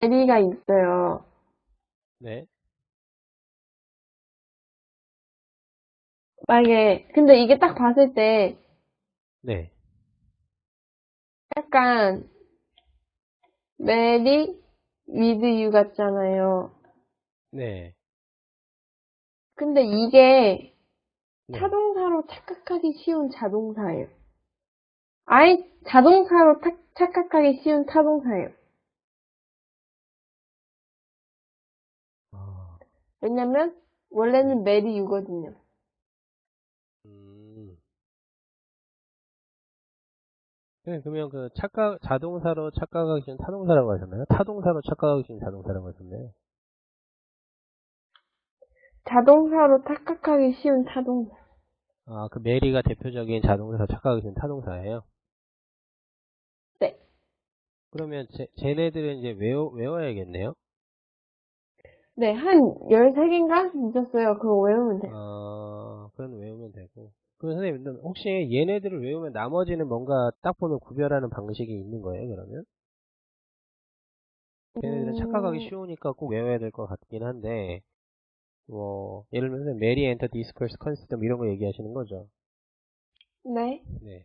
marry가 있어요. 네. 만약에, 근데 이게 딱 봤을 때 네. 약간 marry with you 같잖아요. 네. 근데 이게 네. 타동사로 착각하기 쉬운 자동사예요. 아예 자동사로 타- 착각하기 쉬운 타동사예요. 왜냐면 원래는 marry you거든요. 음. 네, 그러면 그 착각, 자동사로 착각하기 쉬운 타동사라고 하셨나요? 타동사로 착각하기 쉬운 자동사라고 하셨나요? 자동사로 착각하기 쉬운 타동사. 아, 그 메리가 대표적인 자동사 착각하기 쉬운 타동사예요? 네. 그러면 제, 쟤네들은 이제 외워, 외워야겠네요? 네, 한 13개인가 있었어요. 그거 외우면 돼요. 어, 그건 외우면 되고. 그 선생님, 혹시 얘네들을 외우면 나머지는 뭔가 딱 보면 구별하는 방식이 있는 거예요, 그러면? 얘네들은 착각하기 음, 쉬우니까 꼭 외워야 될 것 같긴 한데, 뭐, 예를 들면 메리 엔터 디스커스 컨시스템 이런 거 얘기하시는 거죠? 네. 네.